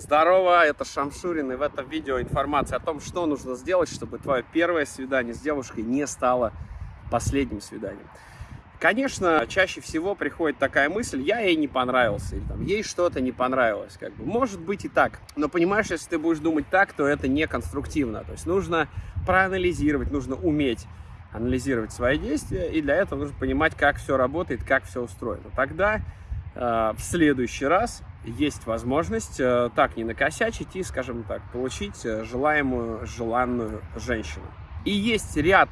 Здорово, это Шамшурин, и в этом видео информация о том, что нужно сделать, чтобы твое первое свидание с девушкой не стало последним свиданием. Конечно, чаще всего приходит такая мысль, я ей не понравился, или там, ей что-то не понравилось. Как бы. Может быть и так, но понимаешь, если ты будешь думать так, то это не конструктивно. То есть нужно проанализировать, нужно уметь анализировать свои действия, и для этого нужно понимать, как все работает, как все устроено. Тогда э, в следующий раз есть возможность э, так не накосячить и, скажем так, получить э, желаемую, желанную женщину. И есть ряд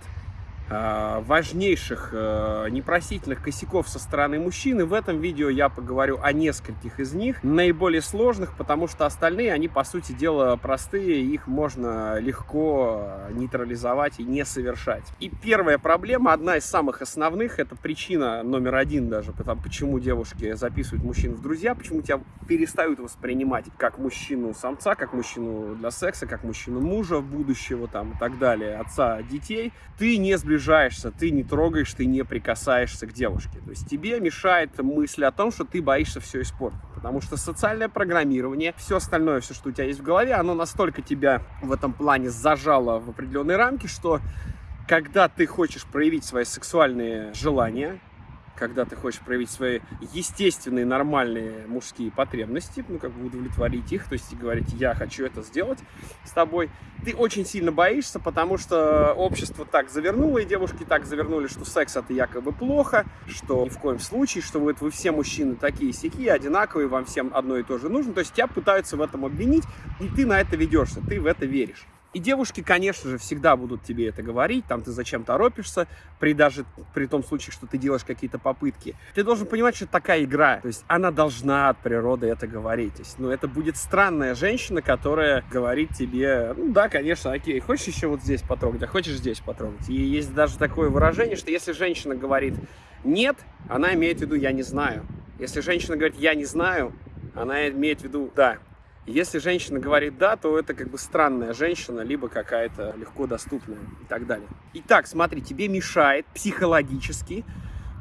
важнейших э, непростительных косяков со стороны мужчины. В этом видео я поговорю о нескольких из них, наиболее сложных, потому что остальные, они, по сути дела, простые, их можно легко нейтрализовать и не совершать. И первая проблема, одна из самых основных, это причина номер один даже, потому, почему девушки записывают мужчин в друзья, почему тебя перестают воспринимать как мужчину-самца, как мужчину для секса, как мужчину мужа будущего там и так далее, отца детей. Ты не сближаешься приближаешься, ты не трогаешь, ты не прикасаешься к девушке. То есть тебе мешает мысль о том, что ты боишься все испортить. Потому что социальное программирование, все остальное, все, что у тебя есть в голове, оно настолько тебя в этом плане зажало в определенные рамки, что когда ты хочешь проявить свои сексуальные желания, когда ты хочешь проявить свои естественные, нормальные мужские потребности, ну, как бы удовлетворить их, то есть говорить, я хочу это сделать с тобой, ты очень сильно боишься, потому что общество так завернуло, и девушки так завернули, что секс это якобы плохо, что ни в коем случае, что вот вы все мужчины такие сякие, одинаковые, вам всем одно и то же нужно, то есть тебя пытаются в этом обвинить, и ты на это ведешься, ты в это веришь. И девушки, конечно же, всегда будут тебе это говорить, там ты зачем торопишься, при даже при том случае, что ты делаешь какие-то попытки. Ты должен понимать, что такая игра, то есть она должна от природы это говорить. То есть, ну, это будет странная женщина, которая говорит тебе, ну да, конечно, окей, хочешь еще вот здесь потрогать, а хочешь здесь потрогать. И есть даже такое выражение, что если женщина говорит нет, она имеет в виду я не знаю. Если женщина говорит я не знаю, она имеет в виду да, если женщина говорит «да», то это как бы странная женщина, либо какая-то легко доступная и так далее. Итак, смотри, тебе мешает психологически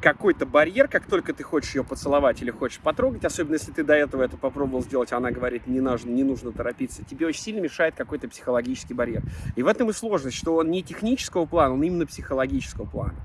какой-то барьер, как только ты хочешь ее поцеловать или хочешь потрогать, особенно если ты до этого это попробовал сделать, она говорит, не нужно, не нужно торопиться, тебе очень сильно мешает какой-то психологический барьер. И в этом и сложность, что он не технического плана, он именно психологического плана.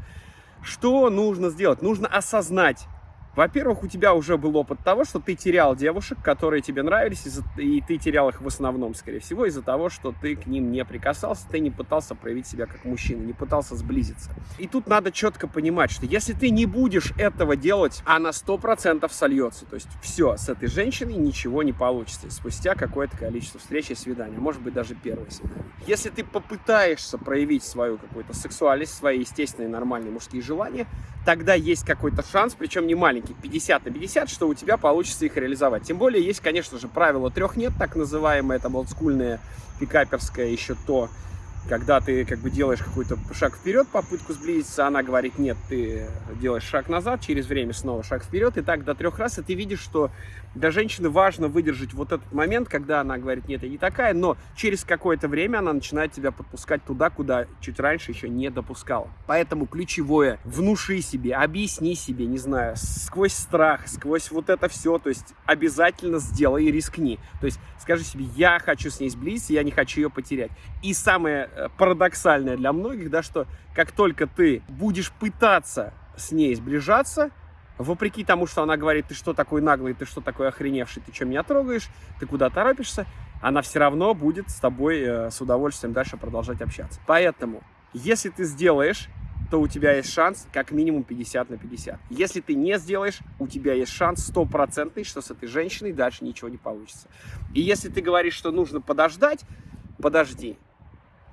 Что нужно сделать? Нужно осознать, во-первых, у тебя уже был опыт того, что ты терял девушек, которые тебе нравились, и ты терял их в основном, скорее всего, из-за того, что ты к ним не прикасался, ты не пытался проявить себя как мужчина, не пытался сблизиться. И тут надо четко понимать, что если ты не будешь этого делать, она сто процентов сольется. То есть все, с этой женщиной ничего не получится спустя какое-то количество встреч и свиданий, может быть даже первое свидание. Если ты попытаешься проявить свою какую-то сексуальность, свои естественные нормальные мужские желания, тогда есть какой-то шанс, причем не маленький, 50 на 50, что у тебя получится их реализовать. Тем более есть, конечно же, правило трех нет, так называемое, это олдскульное, пикаперское еще то, когда ты как бы делаешь какой-то шаг вперед, попытку сблизиться, она говорит нет, ты делаешь шаг назад, через время снова шаг вперед, и так до трех раз, и ты видишь, что для женщины важно выдержать вот этот момент, когда она говорит нет, я не такая, но через какое-то время она начинает тебя подпускать туда, куда чуть раньше еще не допускала. Поэтому ключевое, внуши себе, объясни себе, не знаю, сквозь страх, сквозь вот это все, то есть обязательно сделай и рискни. То есть скажи себе, я хочу с ней сблизиться, я не хочу ее потерять. И самое парадоксальное для многих, да, что как только ты будешь пытаться с ней сближаться, вопреки тому, что она говорит, ты что такой наглый, ты что такой охреневший, ты что меня трогаешь, ты куда торопишься, она все равно будет с тобой э, с удовольствием дальше продолжать общаться. Поэтому, если ты сделаешь, то у тебя есть шанс как минимум 50 на 50. Если ты не сделаешь, у тебя есть шанс стопроцентный, что с этой женщиной дальше ничего не получится. И если ты говоришь, что нужно подождать, подожди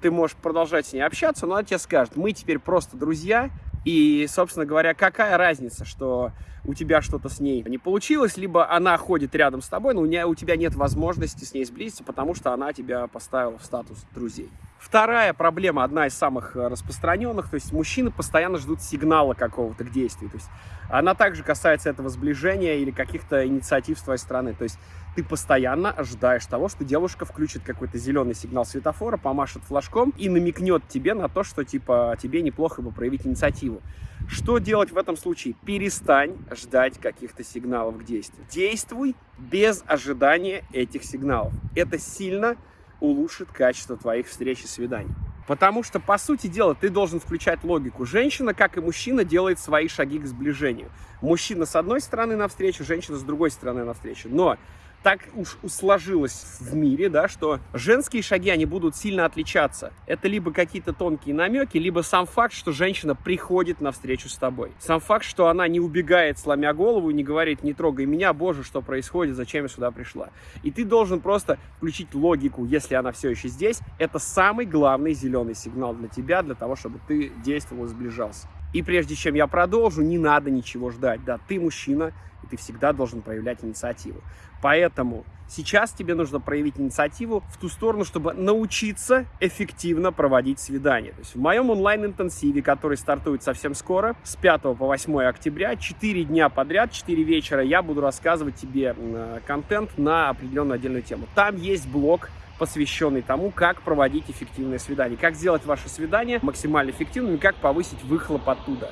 ты можешь продолжать с ней общаться, но она тебе скажет, мы теперь просто друзья, и, собственно говоря, какая разница, что у тебя что-то с ней не получилось, либо она ходит рядом с тобой, но у, тебя нет возможности с ней сблизиться, потому что она тебя поставила в статус друзей. Вторая проблема, одна из самых распространенных, то есть мужчины постоянно ждут сигнала какого-то к действию. То есть она также касается этого сближения или каких-то инициатив с твоей стороны. То есть ты постоянно ожидаешь того, что девушка включит какой-то зеленый сигнал светофора, помашет флажком и намекнет тебе на то, что типа тебе неплохо бы проявить инициативу. Что делать в этом случае? Перестань ждать каких-то сигналов к действию. Действуй без ожидания этих сигналов. Это сильно улучшит качество твоих встреч и свиданий. Потому что, по сути дела, ты должен включать логику. Женщина, как и мужчина, делает свои шаги к сближению. Мужчина с одной стороны навстречу, женщина с другой стороны навстречу. Но так уж сложилось в мире, да, что женские шаги, они будут сильно отличаться. Это либо какие-то тонкие намеки, либо сам факт, что женщина приходит навстречу с тобой. Сам факт, что она не убегает, сломя голову, не говорит, не трогай меня, боже, что происходит, зачем я сюда пришла. И ты должен просто включить логику, если она все еще здесь. Это самый главный зеленый сигнал для тебя, для того, чтобы ты действовал и сближался. И прежде чем я продолжу, не надо ничего ждать. Да, ты мужчина, и ты всегда должен проявлять инициативу. Поэтому сейчас тебе нужно проявить инициативу в ту сторону, чтобы научиться эффективно проводить свидания. То есть в моем онлайн-интенсиве, который стартует совсем скоро, с 5 по 8 октября, 4 дня подряд, 4 вечера, я буду рассказывать тебе э, контент на определенную отдельную тему. Там есть блок посвященный тому, как проводить эффективное свидание, как сделать ваше свидание максимально эффективным и как повысить выхлоп оттуда.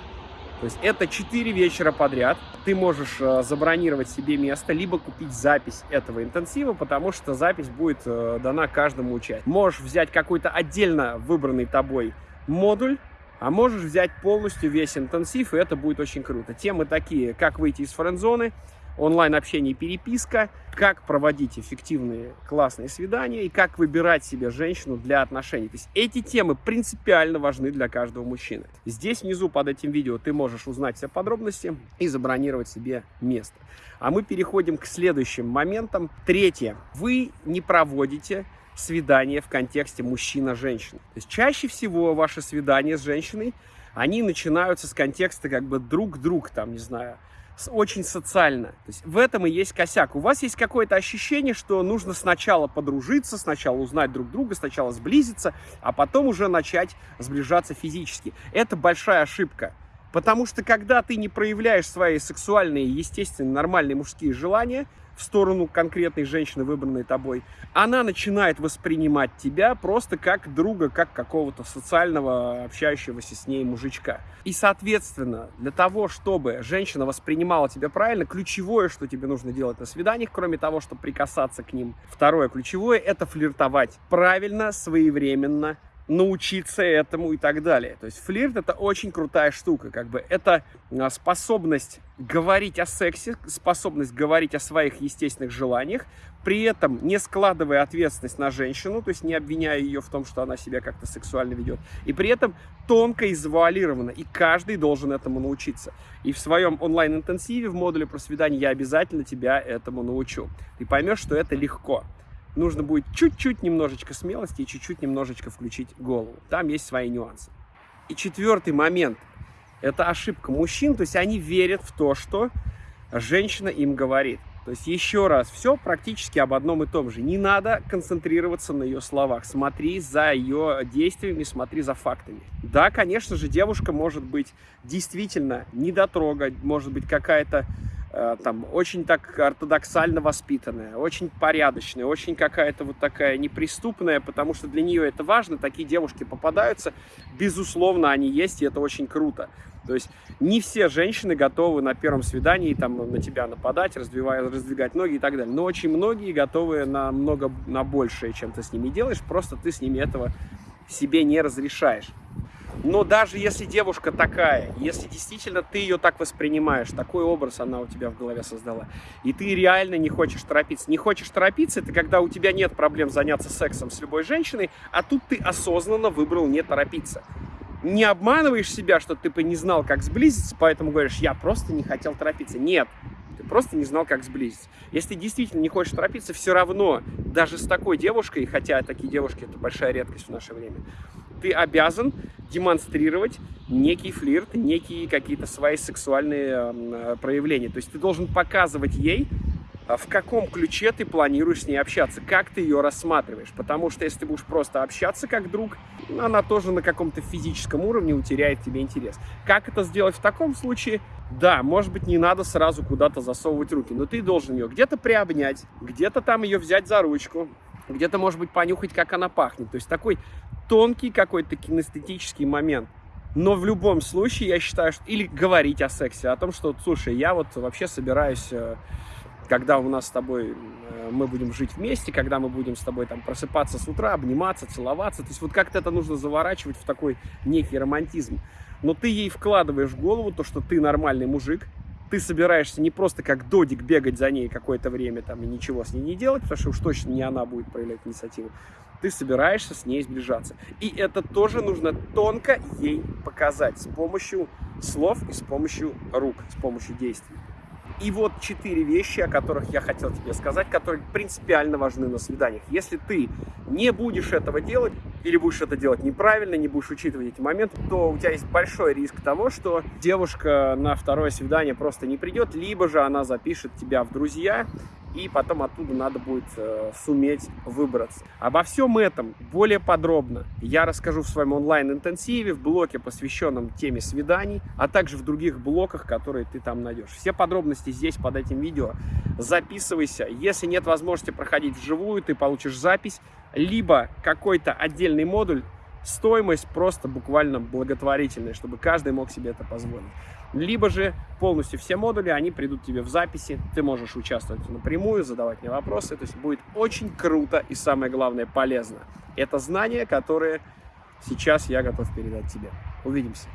То есть это 4 вечера подряд. Ты можешь э, забронировать себе место, либо купить запись этого интенсива, потому что запись будет э, дана каждому участнику. Можешь взять какой-то отдельно выбранный тобой модуль, а можешь взять полностью весь интенсив, и это будет очень круто. Темы такие, как выйти из френд-зоны, онлайн-общение и переписка, как проводить эффективные классные свидания и как выбирать себе женщину для отношений. То есть эти темы принципиально важны для каждого мужчины. Здесь внизу под этим видео ты можешь узнать все подробности и забронировать себе место. А мы переходим к следующим моментам. Третье. Вы не проводите свидание в контексте мужчина-женщина. То есть чаще всего ваши свидания с женщиной, они начинаются с контекста как бы друг-друг, там, не знаю, очень социально. То есть в этом и есть косяк. У вас есть какое-то ощущение, что нужно сначала подружиться, сначала узнать друг друга, сначала сблизиться, а потом уже начать сближаться физически. Это большая ошибка. Потому что когда ты не проявляешь свои сексуальные, естественные, нормальные мужские желания, в сторону конкретной женщины, выбранной тобой, она начинает воспринимать тебя просто как друга, как какого-то социального, общающегося с ней мужичка. И, соответственно, для того, чтобы женщина воспринимала тебя правильно, ключевое, что тебе нужно делать на свиданиях, кроме того, чтобы прикасаться к ним, второе ключевое, это флиртовать правильно, своевременно, научиться этому и так далее. То есть флирт это очень крутая штука, как бы это а, способность говорить о сексе, способность говорить о своих естественных желаниях, при этом не складывая ответственность на женщину, то есть не обвиняя ее в том, что она себя как-то сексуально ведет, и при этом тонко и и каждый должен этому научиться. И в своем онлайн-интенсиве в модуле про свидание я обязательно тебя этому научу. Ты поймешь, что это легко нужно будет чуть-чуть немножечко смелости и чуть-чуть немножечко включить голову. Там есть свои нюансы. И четвертый момент – это ошибка мужчин, то есть они верят в то, что женщина им говорит. То есть еще раз, все практически об одном и том же. Не надо концентрироваться на ее словах. Смотри за ее действиями, смотри за фактами. Да, конечно же, девушка может быть действительно недотрога, может быть какая-то там очень так ортодоксально воспитанная, очень порядочная, очень какая-то вот такая неприступная, потому что для нее это важно, такие девушки попадаются, безусловно, они есть, и это очень круто. То есть не все женщины готовы на первом свидании там на тебя нападать, раздвигать, раздвигать ноги и так далее. Но очень многие готовы на много, на большее, чем ты с ними делаешь, просто ты с ними этого себе не разрешаешь. Но даже если девушка такая, если действительно ты ее так воспринимаешь, такой образ она у тебя в голове создала, и ты реально не хочешь торопиться. Не хочешь торопиться, это когда у тебя нет проблем заняться сексом с любой женщиной, а тут ты осознанно выбрал не торопиться. Не обманываешь себя, что ты не знал, как сблизиться, поэтому говоришь, я просто не хотел торопиться. Нет, ты просто не знал, как сблизиться. Если ты действительно не хочешь торопиться, все равно, даже с такой девушкой, хотя такие девушки это большая редкость в наше время, ты обязан демонстрировать некий флирт, некие какие-то свои сексуальные э, проявления. То есть ты должен показывать ей, а в каком ключе ты планируешь с ней общаться, как ты ее рассматриваешь. Потому что если ты будешь просто общаться как друг, она тоже на каком-то физическом уровне утеряет тебе интерес. Как это сделать в таком случае? Да, может быть, не надо сразу куда-то засовывать руки, но ты должен ее где-то приобнять, где-то там ее взять за ручку, где-то, может быть, понюхать, как она пахнет. То есть такой тонкий какой-то кинестетический момент. Но в любом случае, я считаю, что... Или говорить о сексе, о том, что, слушай, я вот вообще собираюсь э, когда у нас с тобой э, мы будем жить вместе, когда мы будем с тобой там просыпаться с утра, обниматься, целоваться. То есть вот как-то это нужно заворачивать в такой некий романтизм. Но ты ей вкладываешь в голову то, что ты нормальный мужик, ты собираешься не просто как додик бегать за ней какое-то время там и ничего с ней не делать, потому что уж точно не она будет проявлять инициативу. Ты собираешься с ней сближаться. И это тоже нужно тонко ей показать с помощью слов и с помощью рук, с помощью действий. И вот четыре вещи, о которых я хотел тебе сказать, которые принципиально важны на свиданиях. Если ты не будешь этого делать, или будешь это делать неправильно, не будешь учитывать эти моменты, то у тебя есть большой риск того, что девушка на второе свидание просто не придет, либо же она запишет тебя в друзья, и потом оттуда надо будет э, суметь выбраться. Обо всем этом более подробно я расскажу в своем онлайн-интенсиве, в блоке, посвященном теме свиданий, а также в других блоках, которые ты там найдешь. Все подробности здесь под этим видео. Записывайся. Если нет возможности проходить вживую, ты получишь запись, либо какой-то отдельный модуль, стоимость просто буквально благотворительная, чтобы каждый мог себе это позволить. Либо же полностью все модули, они придут тебе в записи, ты можешь участвовать напрямую, задавать мне вопросы, то есть будет очень круто и самое главное полезно. Это знания, которые сейчас я готов передать тебе. Увидимся.